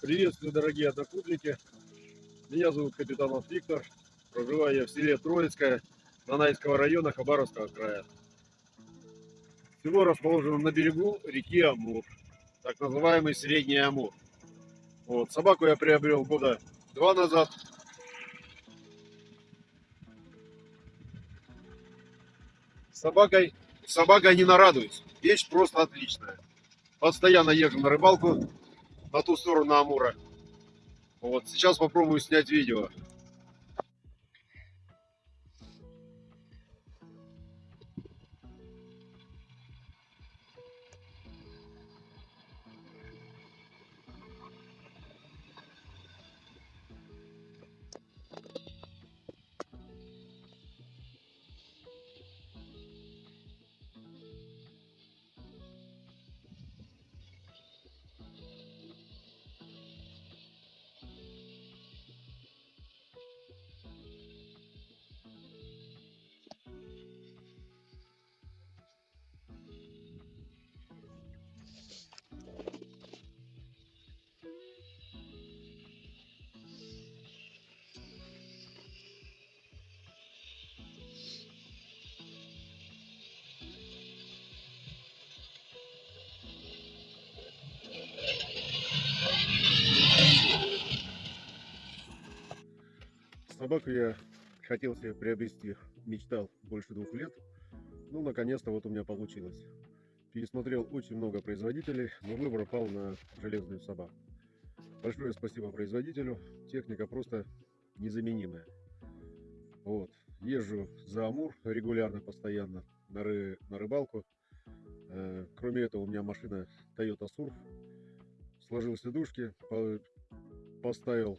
Приветствую, дорогие однокурсники. Меня зовут Капитанов Виктор. Проживаю я в селе Троицкое Нанайского района Хабаровского края. Село расположено на берегу реки Амур, так называемый Средний Амур. Вот, собаку я приобрел года два назад. Собакой, собакой не нарадуюсь. Вещь просто отличная. Постоянно езжу на рыбалку на ту сторону Амура. Вот, сейчас попробую снять видео. Собаку я хотел себе приобрести, мечтал больше двух лет. Ну, наконец-то вот у меня получилось. Пересмотрел очень много производителей, но выбор пал на железную собаку. Большое спасибо производителю. Техника просто незаменимая. Вот. Езжу за Амур регулярно, постоянно на, ры... на рыбалку. Э, кроме этого, у меня машина Toyota Surf. Сложил сидушки, по... поставил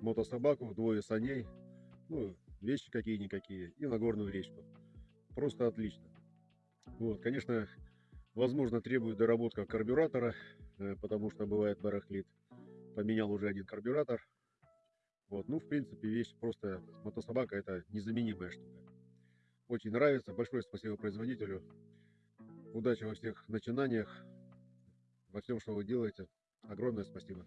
мотособаку, двое саней, ну, вещи какие-никакие, и на горную речку. Просто отлично. Вот, конечно, возможно, требует доработка карбюратора, э, потому что бывает барахлит. Поменял уже один карбюратор. Вот, ну, в принципе, вещь просто, мотособака это незаменимая штука. Очень нравится, большое спасибо производителю. Удачи во всех начинаниях, во всем, что вы делаете. Огромное спасибо.